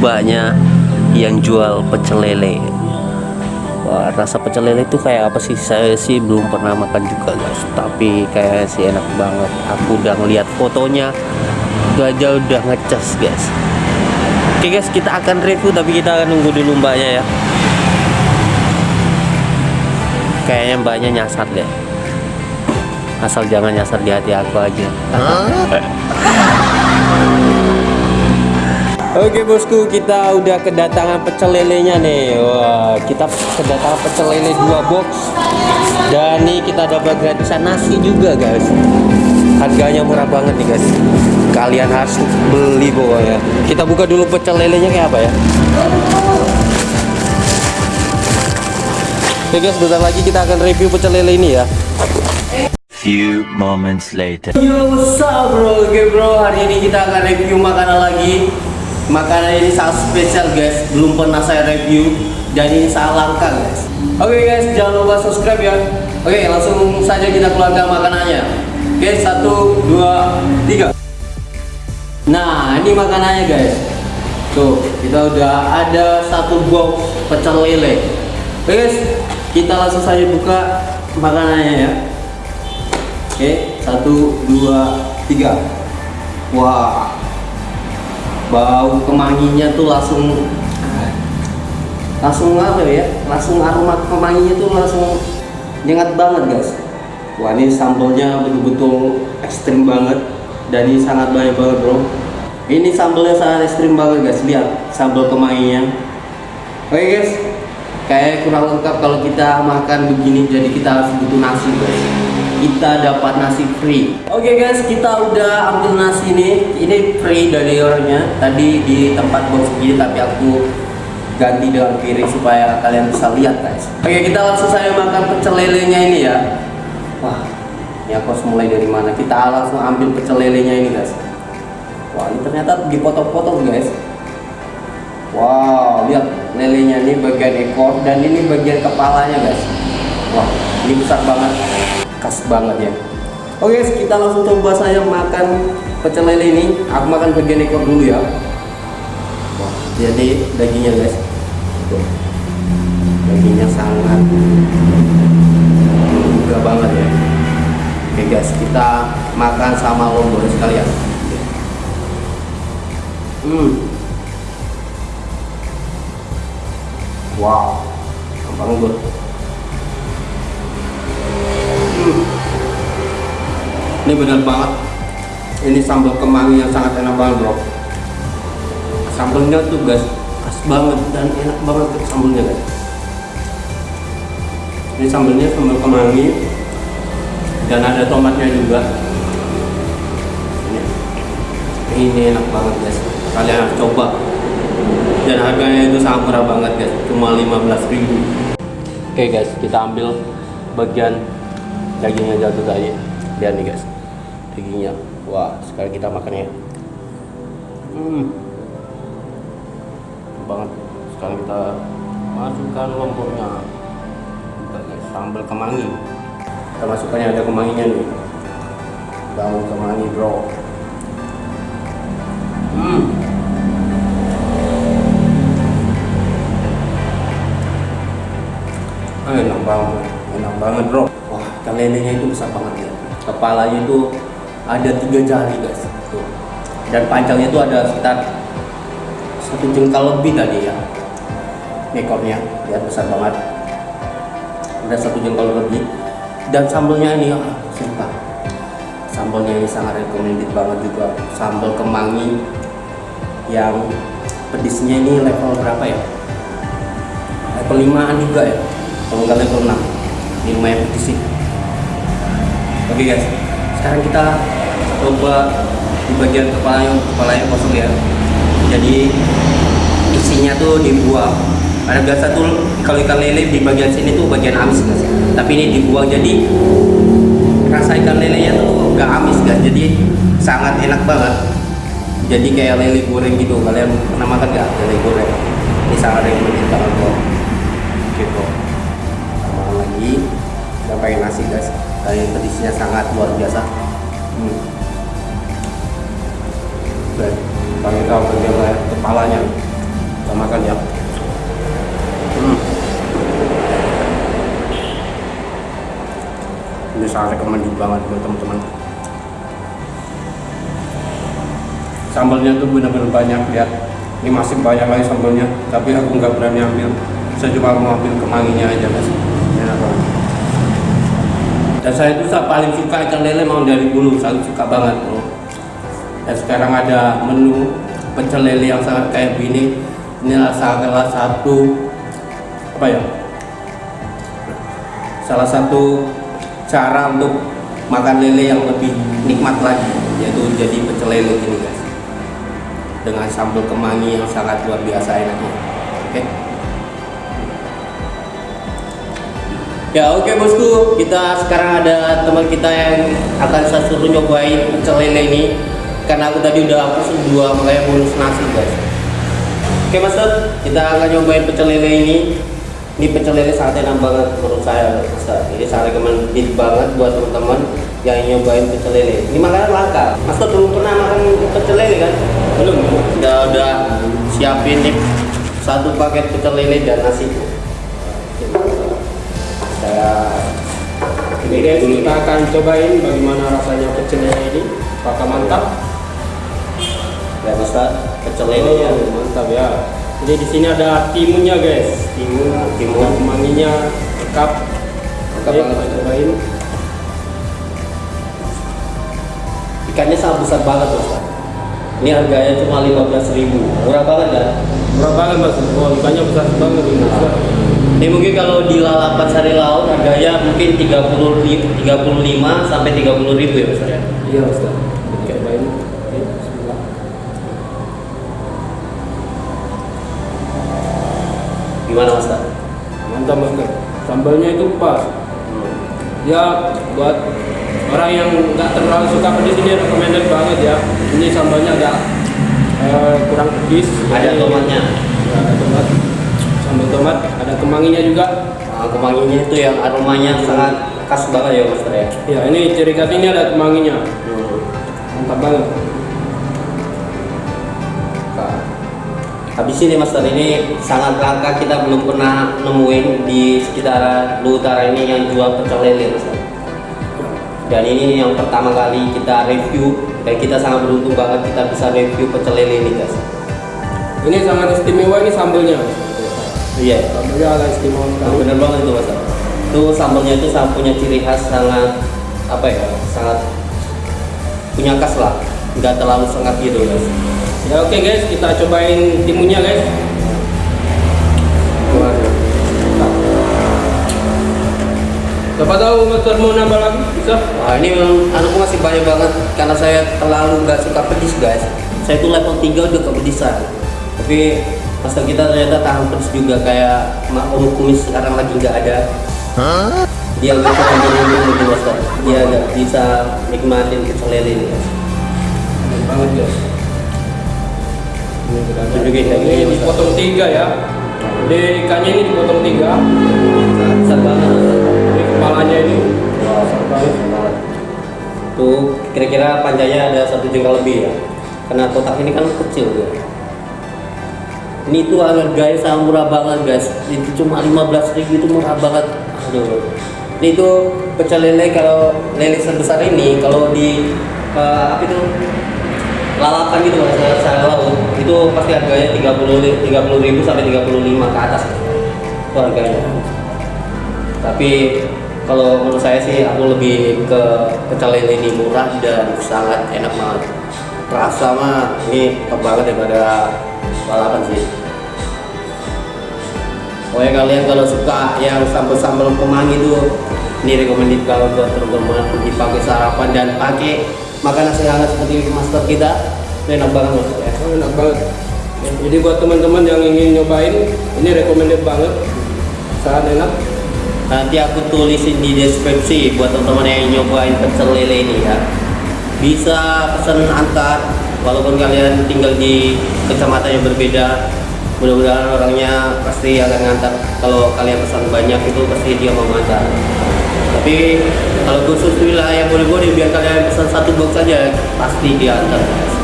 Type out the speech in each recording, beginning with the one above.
mbaknya yang jual pecel lele. Wah, rasa pecel lele itu kayak apa sih? Saya sih belum pernah makan juga guys. Tapi kayak sih enak banget. Aku udah ngeliat fotonya gajah udah ngecas guys. Oke guys kita akan review tapi kita akan nunggu dulu mbaknya ya. Kayaknya mbaknya nyasar deh. Asal jangan nyasar di hati aku aja Oke bosku, kita udah kedatangan pecel lelenya nih. Wah, kita kedatangan pecel lele dua box. Dan nih kita dapat gratisan nasi juga, guys. Harganya murah banget nih, guys. Kalian harus beli pokoknya. Kita buka dulu pecel lelenya kayak apa ya. Oke guys, bentar lagi kita akan review pecel lele ini ya. Few moments later. Yo, what's up bro? Oke bro, hari ini kita akan review makanan lagi. Makanan ini sangat spesial guys, belum pernah saya review dan ini sangat langka guys. Oke guys, jangan lupa subscribe ya. Oke, langsung saja kita keluarkan makanannya. Oke, satu, dua, tiga. Nah, ini makanannya guys. Tuh, kita udah ada satu box pecel lele. Oke guys, kita langsung saja buka makanannya ya. Oke, satu, dua, tiga. Wah, bau kemanginya tuh langsung langsung apa ya? Langsung aroma kemanginya tuh langsung nyengat banget guys. Wah ini sambalnya betul-betul ekstrim banget dan ini sangat banyak banget bro. Ini sambalnya sangat ekstrim banget guys. Lihat sambal kemanginya. Oke guys, kayak kurang lengkap kalau kita makan begini jadi kita harus butuh nasi guys. Kita dapat nasi free. Oke okay guys kita udah ambil nasi ini. Ini free dari orangnya. Tadi di tempat box begini tapi aku ganti dengan piring supaya kalian bisa lihat guys. Oke okay, kita langsung saja makan pecel lelenya ini ya. Wah ini aku harus mulai dari mana? Kita langsung ambil pecel lelenya ini guys. Wah ini ternyata dipotong-potong guys wow lihat lelenya ini bagian ekor dan ini bagian kepalanya guys. Wah ini besar banget. Khas banget ya. Oke guys kita langsung coba saya makan pecel lele ini. Aku makan bagian ekor dulu ya. Wah, jadi dagingnya guys. Dagingnya sangat juga banget ya. Oke guys kita makan sama lombok sekalian. Hmm wow gampang ini benar banget. Ini sambal kemangi yang sangat enak banget bro. Sambalnya tuh guys khas banget dan enak banget sambalnya guys. Ini sambalnya sambal kemangi dan ada tomatnya juga. Ini, ini enak banget guys. Kalian harus coba dan harganya itu sangat murah banget guys. Cuma 15.000 oke okay, guys kita ambil bagian dagingnya jatuh tadi lihat nih guys. Dagingnya. Wah sekarang kita makan ya. Hmm. Banget. Sekarang kita masukkan lomboknya. Sambal kemangi. Kita masukkannya ada kemanginya nih. Daun kemangi bro banget enak banget bro. Wah lelenya itu besar banget ya. Kepalanya itu ada tiga jari guys. Tuh. Dan panjangnya itu ada sekitar satu jengkal lebih tadi ya. Ekornya lihat besar banget. Ada satu jengkal lebih. Dan sambalnya ini ah, sumpah. Sambalnya ini sangat recommended banget juga. Sambal kemangi yang pedisnya ini level berapa ya? Level 5an juga ya kalau level 6 ini lumayan pedes sih oke guys. Sekarang kita coba di bagian kepalanya kepalanya kosong ya. Jadi isinya tuh dibuang. Karena biasa tuh kalau ikan lele di bagian sini tuh bagian amis guys. Tapi ini dibuang jadi rasa ikan lelenya tuh gak amis guys. Jadi sangat enak banget. Jadi kayak lele goreng gitu. Kalian pernah makan gak lele goreng? Ini sangat rekomendasi banget makan lagi dan pengen nasi guys. Dari pedisnya sangat luar biasa. Hmm. baik kami tahu bagian kepalanya. Kita makan ya. Hmm. ini sangat recommended banget buat teman-teman. Sambalnya tuh benar-benar banyak ya. Ini masih banyak lagi sambalnya tapi aku nggak berani ambil. Saya cuma mau ambil kemanginya aja guys dan saya itu saya paling suka ikan lele mau dari dulu saya suka banget. Bro dan sekarang ada menu pecel lele yang sangat kayak gini. Ini salah satu apa ya? Salah satu cara untuk makan lele yang lebih nikmat lagi yaitu jadi pecel lele gini guys. Dengan sambal kemangi yang sangat luar biasa enaknya. Oke ya oke bosku. Kita sekarang ada teman kita yang akan saya suruh nyobain pecel lele ini. Karena aku tadi udah pesen dua makanya bonus nasi guys. Oke master kita akan nyobain pecel lele ini. Ini pecel lele sangat enak banget menurut saya master ini sangat recommended banget buat teman-teman yang nyobain pecel lele. Ini makanan langka. Master belum pernah makan pecel lele kan? Belum udah udah siapin nih satu paket pecel lele dan nasi saya Ini guys, kita akan cobain bagaimana rasanya pecel lele ini. Apakah mantap? ya master pecel lele ya Oh, mantap ya. Jadi di sini ada timunnya guys, timun, Timun. kemanginya lengkap. Lengkap banget. kita cobain. ikannya sangat besar banget master ini harganya cuma 15.000 murah banget kan Murah banget mas, oh, ikannya besar banget ini. Mas. Ini mungkin kalau di lalapan sari laut harganya mungkin 30 ri- 35 sampai 30 ribu ya Mas. Iya. Oke, bismillah. Gimana Mas? Mantap mas. Sambalnya itu pas. Ya buat orang yang nggak terlalu suka pedas ini recommended banget ya. Ini sambalnya agak eh, kurang pedas. Ada tomatnya. Ya, ada tomat. Sambal tomat, ada kemanginya juga. Nah, kemanginya itu yang aromanya sangat khas banget ya Mas ya. Ya ini ciri khas ini ada kemanginya. Hmm. Mantap banget. Nah, Habis ini Master ini sangat langka kita belum pernah nemuin di sekitar Utara ini yang jual pecel lele Master. Dan ini yang pertama kali kita review dan kita sangat beruntung banget kita bisa review pecel lele ini guys. Ini sangat istimewa ini sambalnya. Iya. Sambalnya agak istimewa sekali. bener banget itu mas itu sambalnya itu sangat punya ciri khas sangat apa ya sangat punya khas lah nggak terlalu sengat gitu guys Ya oke guys, kita cobain timunnya guys. Siapa tahu Master mau nambah lagi? Bisa? wah ini memang anakku masih banyak banget karena saya terlalu nggak suka pedes guys saya itu level 3 udah kepedisan tapi master kita ternyata tahan pedes juga kayak mak om kumis sekarang lagi nggak ada dia nggak bisa menurun gitu master dia nggak bisa nikmatin pecel lele ini Enak banget guys. Ini kita Tunjukin kayak ini dipotong tiga ya. Jadi ikannya ini dipotong tiga. banget Ini kepalanya ini. Banget. Tuh kira-kira panjangnya ada satu jengkal lebih ya. Karena kotak ini kan kecil ya. Ini tuh harganya sangat murah banget guys. Itu cuma 15.000 itu murah banget. Aduh. Ini tuh pecel lele kalau lele sebesar ini kalau di eh, apa itu lalapan gitu mas saya laut itu pasti harganya 30 li- 30 ribu sampai 35 ke atas itu harganya tapi kalau menurut saya sih aku lebih ke pecel lele ini murah dan sangat enak banget rasa mah ini banget daripada lalapan sih pokoknya kalian kalau suka yang sambal-sambal kemangi itu ini recommended banget buat teman-teman dipakai sarapan dan pakai makanan hangat seperti master kita itu enak banget ya Oh, enak banget. Ya, Jadi buat teman-teman yang ingin nyobain, ini recommended banget. Sangat enak. nanti aku tulisin di deskripsi buat teman-teman yang nyobain pecel lele ini ya bisa pesan antar walaupun kalian tinggal di kecamatan yang berbeda mudah-mudahan orangnya pasti akan ngantar kalau kalian pesan banyak itu pasti dia mau ngantar tapi kalau khusus wilayah boleh-boleh biar kalian pesan satu box saja pasti diantar guys.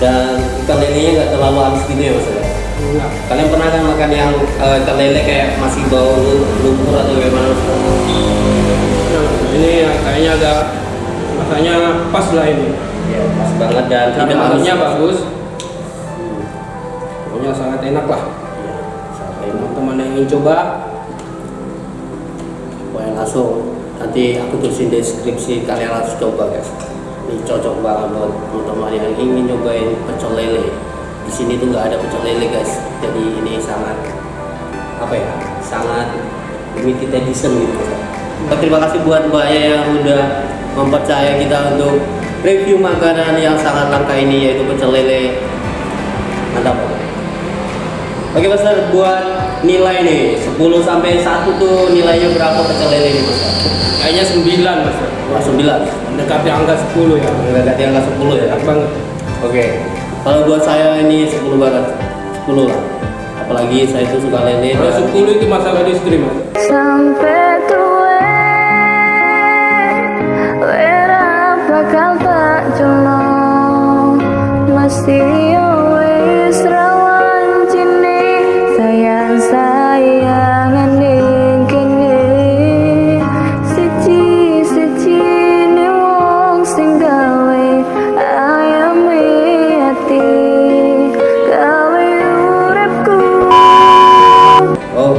dan ikan lelenya nggak terlalu amis gitu ya mas ya? Enggak. Kalian pernah kan makan yang eh, ikan lele kayak masih bau lu- lumpur atau gimana? Mas? Nah, ini ya, kayaknya agak rasanya pas lah ini. Ya, pas banget dan Cara tidak bagus. Pokoknya sangat enak lah. Ya, sampai enak. Teman-teman yang ingin coba, Pokoknya langsung nanti aku tulisin deskripsi kalian harus coba guys. Ini cocok banget buat teman-teman yang ingin nyobain pecel lele. Di sini tuh nggak ada pecel lele guys. Jadi ini sangat apa ya? Sangat limited edition gitu. Terima kasih buat Mbak yang udah mempercaya kita untuk review makanan yang sangat langka ini yaitu pecel lele. Mantap. Oke Mas Dar, buat nilai nih 10 sampai 1 tuh nilainya berapa pecel lele nih Mas? kayaknya 9 mas. Wah, 9. Mendekati angka 10 ya. Ganti angka 10 ya. Enak banget. Oke. Kalau buat saya ini 10 banget. 10 lah. Apalagi saya itu suka lele Kalau dan 10 itu masalah di istri mas. Sampai tua Wera bakal tak jono Mesti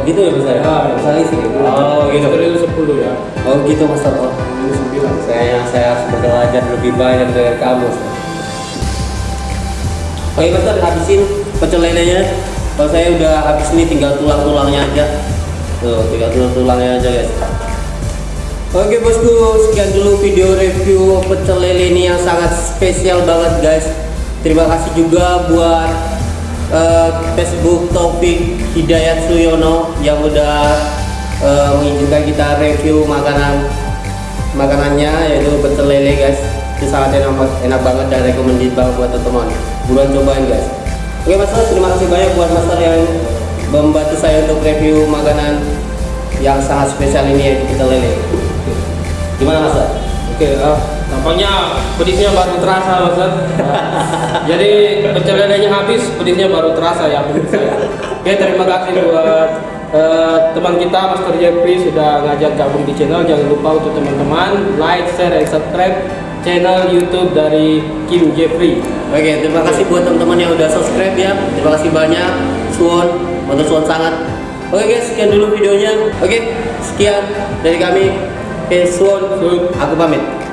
gitu ya Mas ya? Ya, Misalnya sih. Oh, gitu. Istri itu 10 ya. Oh, gitu Mas. Oh. Ini 9. Saya saya harus belajar lebih banyak dari kamu. Oke Mas, udah habisin pecel lelenya. Kalau saya udah habis ini tinggal tulang-tulangnya aja. Tuh, tinggal tulang-tulangnya aja guys. Oke bosku, sekian dulu video review pecel lele ini yang sangat spesial banget guys. Terima kasih juga buat eh, Facebook Taufik Hidayat Suyono yang udah mengizinkan kita review makanan makanannya yaitu pecel lele guys. Itu sangat enak, enak banget dan recommended banget buat teman-teman. Buruan cobain guys. Oke Mas, terima kasih banyak buat Master yang membantu saya untuk review makanan yang sangat spesial ini yaitu pecel lele. Gimana Mas? Oke, ah, tampaknya pedisnya baru terasa Mas. Jadi pecel lelenya habis, pedisnya baru terasa ya. Oke, terima kasih buat eh, teman kita Master Jeffrey sudah ngajak gabung di channel. Jangan lupa untuk teman-teman like, share, dan subscribe channel YouTube dari Kim Jeffrey. Oke, terima kasih buat teman-teman yang udah subscribe ya. Terima kasih banyak. Suwon, motor suwon sangat. Oke guys, sekian dulu videonya. Oke, sekian dari kami. Oke, suwon. Suwon. Aku pamit.